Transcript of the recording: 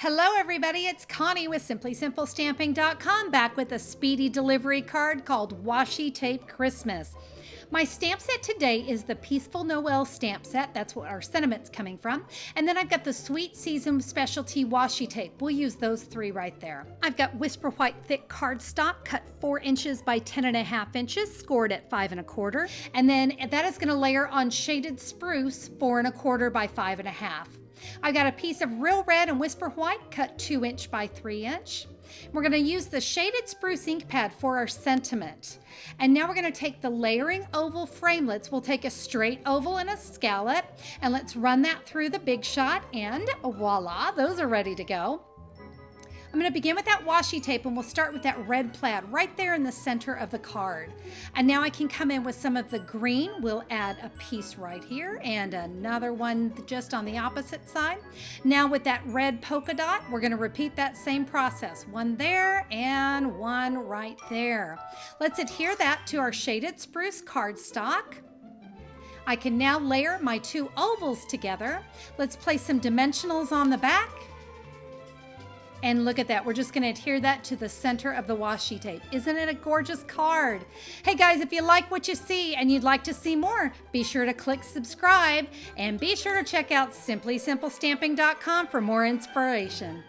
Hello, everybody. It's Connie with SimplySimpleStamping.com back with a speedy delivery card called Washi Tape Christmas. My stamp set today is the Peaceful Noel stamp set. That's what our sentiment's coming from. And then I've got the Sweet Season Specialty Washi Tape. We'll use those three right there. I've got Whisper White thick cardstock cut four inches by ten and a half inches, scored at five and a quarter. And then that is gonna layer on shaded spruce four and a quarter by five and a half. I've got a piece of real red and whisper white cut two inch by three inch. We're going to use the shaded spruce ink pad for our sentiment. And now we're going to take the layering oval framelits. We'll take a straight oval and a scallop and let's run that through the big shot and voila, those are ready to go. I'm going to begin with that washi tape and we'll start with that red plaid right there in the center of the card. And now I can come in with some of the green. We'll add a piece right here and another one just on the opposite side. Now with that red polka dot, we're going to repeat that same process. One there and one right there. Let's adhere that to our shaded spruce cardstock. I can now layer my two ovals together. Let's place some dimensionals on the back and look at that. We're just going to adhere that to the center of the washi tape. Isn't it a gorgeous card? Hey guys, if you like what you see and you'd like to see more, be sure to click subscribe and be sure to check out simplysimplestamping.com for more inspiration.